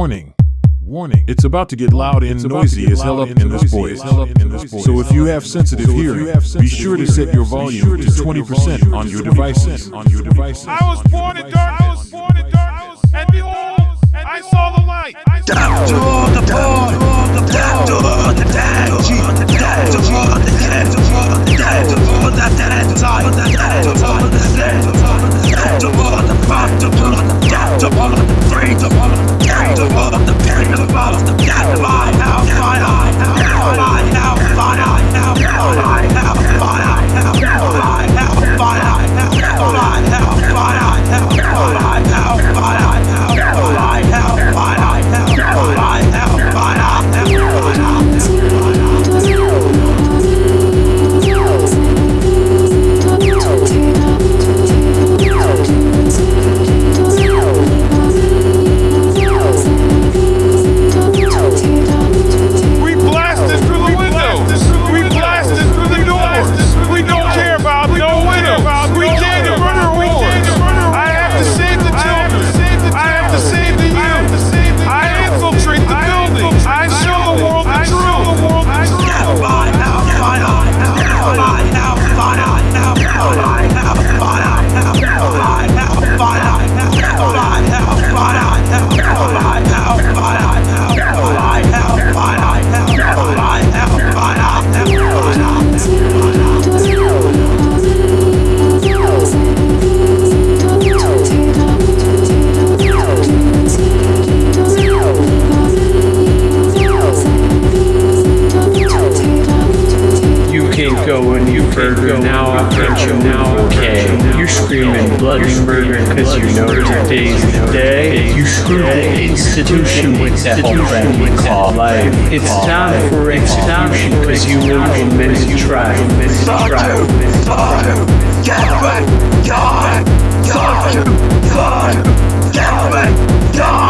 Warning. Warning. It's about to get loud and noisy as hell up in this voice. So if you have sensitive hearing, be sure to set your volume to 20% on your devices. On your devices. I was born in darkness. I was born in darkness. And behold, I saw the light. burger, now a potential, now okay. You screaming bloody murder because you know your day's the day. You screw the institution with that whole we call life. It's time for execution because you implement trial. Fuck you! Fuck you! Get it! God! God! Fuck you! God! Get it!